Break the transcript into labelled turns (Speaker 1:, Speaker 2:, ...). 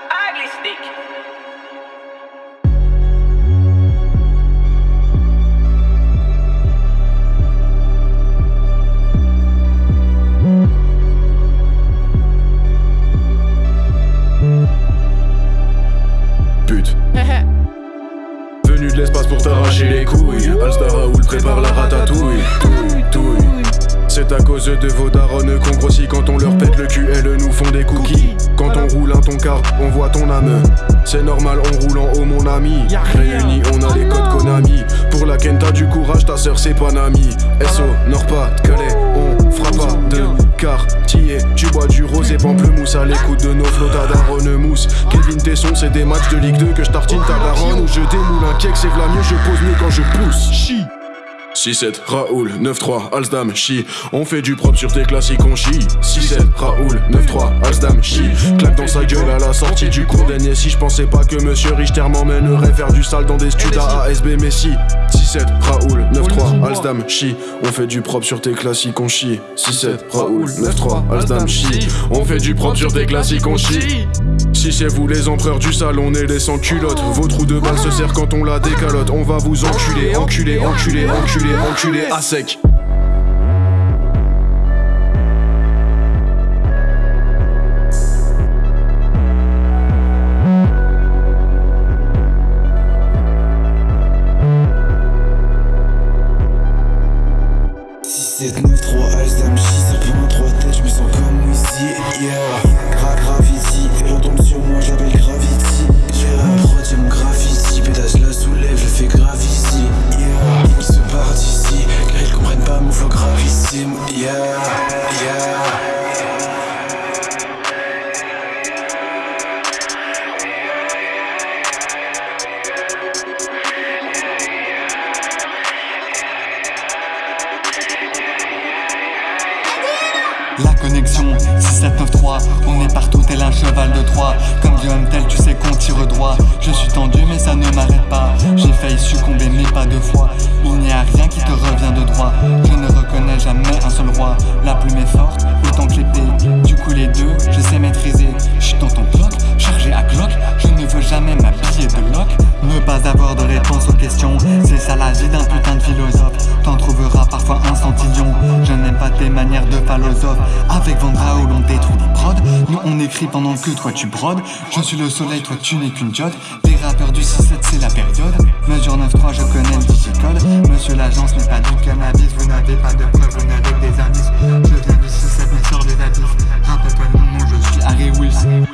Speaker 1: ugly stick. de l'espace pour t'arracher les couilles. Alstar Raoul prépare la ratatouille. C'est à cause de vos darons qu'on grossit quand on leur pète le cul Elles nous font des cookies. On voit ton âme. C'est normal, on roule en haut, mon ami. Réunis, on a les codes Konami. Pour la Kenta, du courage, ta sœur, c'est pas Nami. SO, Nord-Pas, Calais, on fera pas de quartier. Tu bois du rosé pamplemousse à l'écoute de nos flots, daronne mousse. Kevin Tesson, c'est des matchs de Ligue 2 que je tartine ta daronne. Ou je démoule un cake, c'est mieux, je pose mieux quand je pousse. 6-7, Raoul, 9-3, Alsdam, chi. On fait du propre sur tes classiques, on chie. 6-7, Raoul, 9-3, Alsdam, chi. Claque dans sa gueule à la sortie du cours Si Je pensais pas que Monsieur Richter m'emmènerait faire du sale dans des studs à ASB Messi. 6-7, Raoul, 9-3, Alsdam, chi. On fait du propre sur tes classiques, on chie. 6-7, Raoul, 9-3, Alsdam, chi. On fait du propre sur tes classiques, on chie. Si c'est vous les empereurs du sale, on est les sans culottes. Vos trous de balle se serrent quand on la décalote. On va vous enculer, enculer, enculer, enculer, enculer à sec.
Speaker 2: 9, 3, Alsdam, chi, ça prend en 3 têtes, je me sens comme Wizzy, yeah. Gra Gravity, et retombe sur moi, j'appelle Gravity, yeah Prod, mon graffiti, pétage la soulève, je fais grave ici, yeah. Ils se barrent d'ici, car ils comprennent pas mon flow gravissime, yeah
Speaker 3: La connexion 6793, on est partout tel un cheval de Troie. Comme du tel tu sais qu'on tire droit. Je suis tendu mais ça ne m'arrête pas. J'ai failli succomber mais pas deux fois. Il n'y a rien qui te revient de droit. Je ne reconnais jamais un seul roi. La plume est forte, autant que l'épée. Du coup les deux, je sais maîtriser. Je suis dans ton bloc, chargé à Glock. Je ne veux jamais m'habiller de lock. Ne pas avoir de réponse aux questions C'est ça la vie d'un putain de philosophe. T'en trouveras parfois un centillion. Je pas manières de philosophe. Avec Vendra où l'on détruit des prods. Nous on écrit pendant que toi tu brodes. Je suis le soleil, toi tu n'es qu'une diode. Des rappeurs du 6-7 c'est la période. Mesure 9-3 je connais le difficile Monsieur l'agence n'est pas du cannabis. Vous n'avez pas de preuves, vous n'avez que des indices. Je viens du 6-7 mais sors les indices Rappelle-toi non, non je suis Harry Wilson.